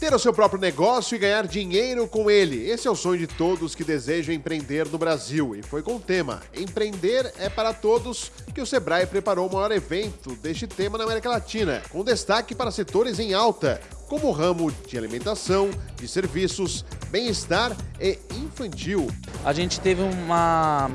Ter o seu próprio negócio e ganhar dinheiro com ele. Esse é o sonho de todos que desejam empreender no Brasil. E foi com o tema Empreender é para Todos que o Sebrae preparou o maior evento deste tema na América Latina, com destaque para setores em alta, como o ramo de alimentação, de serviços, bem-estar e infantil. A gente teve uma,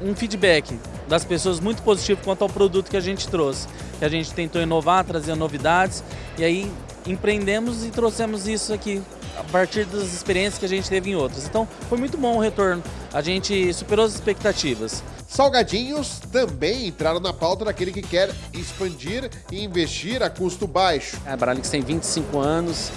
um feedback das pessoas muito positivo quanto ao produto que a gente trouxe. Que a gente tentou inovar, trazer novidades e aí empreendemos e trouxemos isso aqui a partir das experiências que a gente teve em outras. Então foi muito bom o retorno, a gente superou as expectativas. Salgadinhos também entraram na pauta daquele que quer expandir e investir a custo baixo. A Bralix tem 25 anos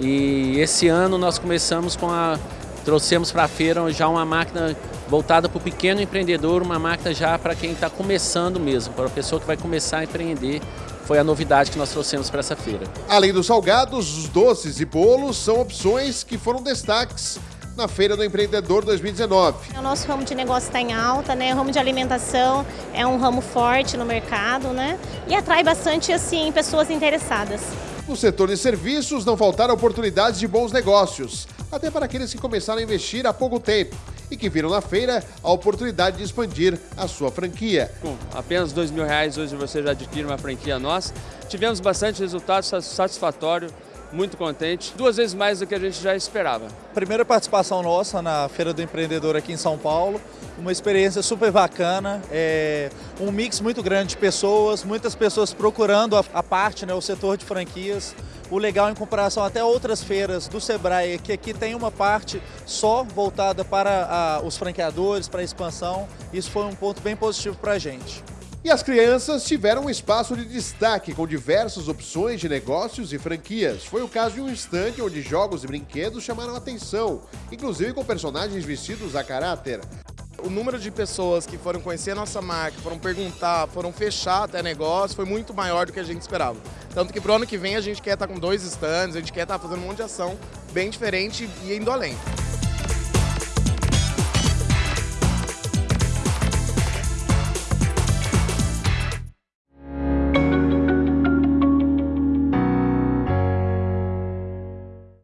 e esse ano nós começamos com a trouxemos para a feira já uma máquina voltada para o pequeno empreendedor, uma máquina já para quem está começando mesmo, para a pessoa que vai começar a empreender. Foi a novidade que nós trouxemos para essa feira. Além dos salgados, os doces e bolos são opções que foram destaques na Feira do Empreendedor 2019. O nosso ramo de negócio está em alta, né? O ramo de alimentação é um ramo forte no mercado, né? E atrai bastante assim pessoas interessadas. No setor de serviços não faltaram oportunidades de bons negócios, até para aqueles que começaram a investir há pouco tempo e que viram na feira a oportunidade de expandir a sua franquia. Com apenas dois mil reais hoje você já adquire uma franquia nossa. Tivemos bastante resultado satisfatório, muito contente, duas vezes mais do que a gente já esperava. Primeira participação nossa na Feira do Empreendedor aqui em São Paulo, uma experiência super bacana, é, um mix muito grande de pessoas, muitas pessoas procurando a, a parte, né, o setor de franquias, o legal em comparação até outras feiras do Sebrae, que aqui tem uma parte só voltada para a, os franqueadores, para a expansão. Isso foi um ponto bem positivo para a gente. E as crianças tiveram um espaço de destaque com diversas opções de negócios e franquias. Foi o caso de um estande onde jogos e brinquedos chamaram atenção, inclusive com personagens vestidos a caráter. O número de pessoas que foram conhecer a nossa marca, foram perguntar, foram fechar até negócio, foi muito maior do que a gente esperava. Tanto que pro ano que vem a gente quer estar com dois stands, a gente quer estar fazendo um monte de ação bem diferente e indo além.